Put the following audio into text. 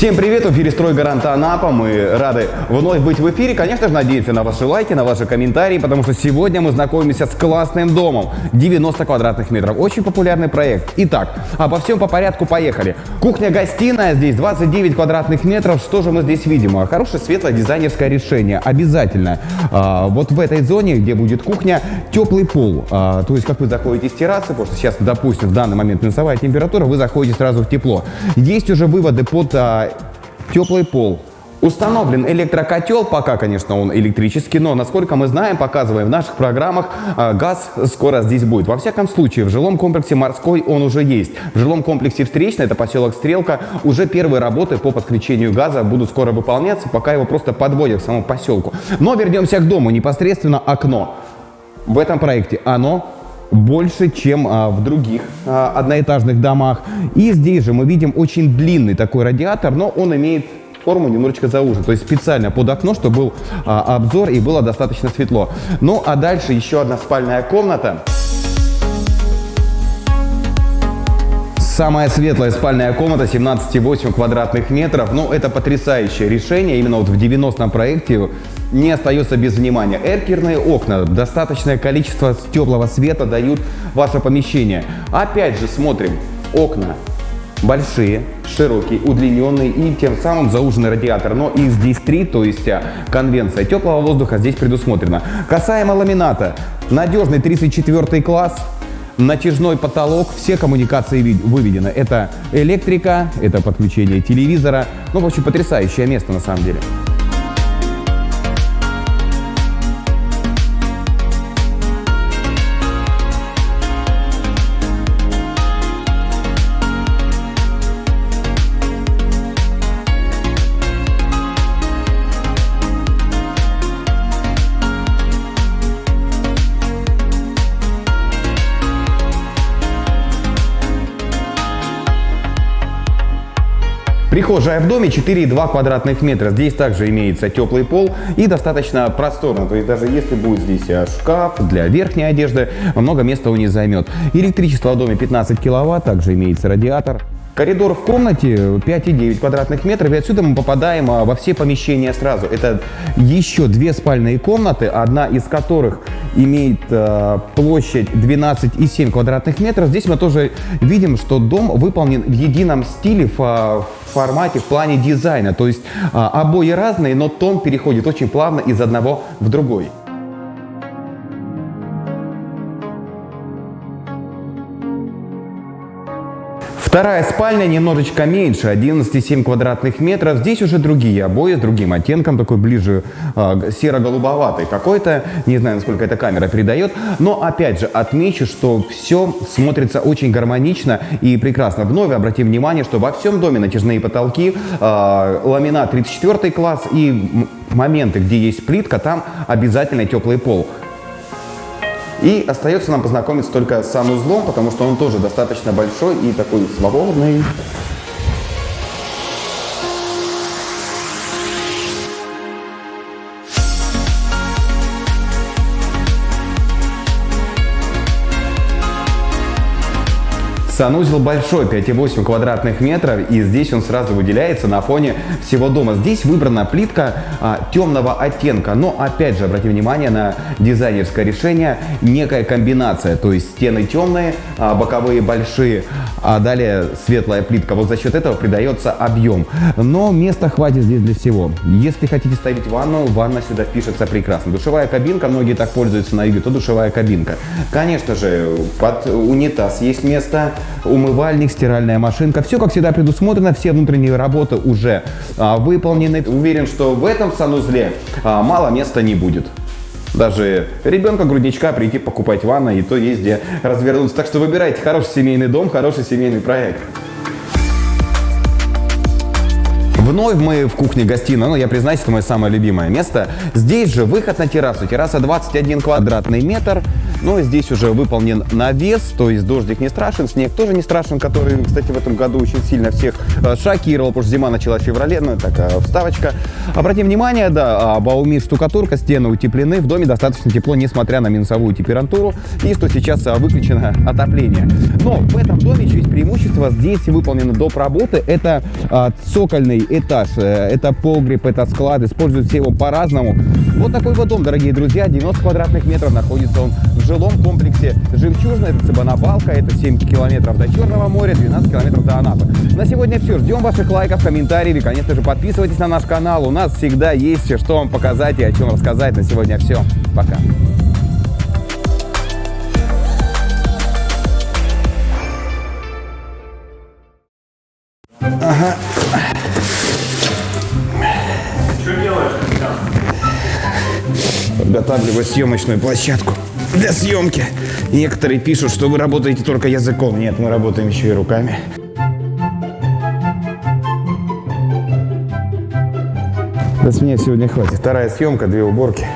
Всем привет, в эфире «Строй Гарант Анапа». Мы рады вновь быть в эфире. Конечно же, надеемся на ваши лайки, на ваши комментарии, потому что сегодня мы знакомимся с классным домом. 90 квадратных метров. Очень популярный проект. Итак, обо всем по порядку поехали. Кухня-гостиная здесь 29 квадратных метров. Что же мы здесь видим? Хорошее светлое дизайнерское решение. Обязательно. А, вот в этой зоне, где будет кухня, теплый пол. А, то есть, как вы заходите с террасы, потому что сейчас, допустим, в данный момент минусовая температура, вы заходите сразу в тепло. Есть уже выводы под а, теплый пол. Установлен электрокотел, пока, конечно, он электрический, но, насколько мы знаем, показываем в наших программах, а, газ скоро здесь будет. Во всяком случае, в жилом комплексе «Морской» он уже есть. В жилом комплексе «Встречный», это поселок Стрелка, уже первые работы по подключению газа будут скоро выполняться, пока его просто подводят к самому поселку. Но вернемся к дому, непосредственно окно. В этом проекте оно больше, чем а, в других а, одноэтажных домах. И здесь же мы видим очень длинный такой радиатор, но он имеет форму немножечко заужен, то есть специально под окно, чтобы был а, обзор и было достаточно светло. Ну а дальше еще одна спальная комната. Самая светлая спальная комната 17,8 квадратных метров. Ну, это потрясающее решение. Именно вот в 90-м проекте не остается без внимания. Эркерные окна, достаточное количество теплого света дают ваше помещение. Опять же смотрим, окна большие, широкие, удлиненные и тем самым зауженный радиатор. Но и здесь три, то есть а, конвенция теплого воздуха здесь предусмотрена. Касаемо ламината, надежный 34 класс, натяжной потолок, все коммуникации выведены. Это электрика, это подключение телевизора. Ну, в общем, потрясающее место на самом деле. Прихожая в доме 4,2 квадратных метра. Здесь также имеется теплый пол и достаточно просторно. То есть даже если будет здесь э, шкаф для верхней одежды, много места он не займет. Электричество в доме 15 киловатт, также имеется радиатор. Коридор в комнате 5,9 квадратных метров, и отсюда мы попадаем а, во все помещения сразу. Это еще две спальные комнаты, одна из которых имеет э, площадь 12,7 квадратных метров. Здесь мы тоже видим, что дом выполнен в едином стиле, в, формате, в плане дизайна. То есть э, обои разные, но тон переходит очень плавно из одного в другой. Вторая спальня немножечко меньше, 11,7 квадратных метров. Здесь уже другие обои с другим оттенком, такой ближе э, серо-голубоватый какой-то. Не знаю, насколько эта камера передает. Но опять же отмечу, что все смотрится очень гармонично и прекрасно. Вновь обратим внимание, что во всем доме натяжные потолки, э, ламинат 34 класс и моменты, где есть плитка, там обязательно теплый пол. И остается нам познакомиться только с санузлом, потому что он тоже достаточно большой и такой свободный. Санузел большой, 5,8 квадратных метров, и здесь он сразу выделяется на фоне всего дома. Здесь выбрана плитка а, темного оттенка, но опять же, обратите внимание на дизайнерское решение, некая комбинация, то есть стены темные, а, боковые большие, а далее светлая плитка. Вот за счет этого придается объем. Но места хватит здесь для всего. Если хотите ставить ванну, ванна сюда впишется прекрасно. Душевая кабинка, многие так пользуются на юге, то душевая кабинка. Конечно же, под унитаз есть место, умывальник, стиральная машинка. Все, как всегда, предусмотрено, все внутренние работы уже а, выполнены. Уверен, что в этом санузле а, мало места не будет. Даже ребенка-грудничка прийти покупать ванну, и то есть где развернуться. Так что выбирайте хороший семейный дом, хороший семейный проект. Вновь мы в кухне-гостиной, ну я признаюсь, это мое самое любимое место. Здесь же выход на террасу. Терраса 21 квадратный метр. Но здесь уже выполнен навес, то есть дождик не страшен, снег тоже не страшен, который, кстати, в этом году очень сильно всех э, шокировал, потому что зима началась в феврале, ну, такая вставочка. Обратим внимание, да, Баумир штукатурка, стены утеплены, в доме достаточно тепло, несмотря на минусовую температуру, и что сейчас а, выключено отопление. Но в этом доме еще есть преимущество, здесь выполнены доп. работы, это а, цокольный этаж, э, это погреб, это склад, используют все его по-разному. Вот такой вот дом, дорогие друзья, 90 квадратных метров, находится он в жилом комплексе «Жемчужина», это Цыбанабалка, это 7 километров до Черного моря, 12 километров до Анапы. На сегодня все, ждем ваших лайков, комментариев и, конечно же, подписывайтесь на наш канал, у нас всегда есть что вам показать и о чем рассказать. На сегодня все, пока. Подготавливаю съемочную площадку для съемки. Некоторые пишут, что вы работаете только языком. Нет, мы работаем еще и руками. Да с меня сегодня хватит. Вторая съемка, две уборки.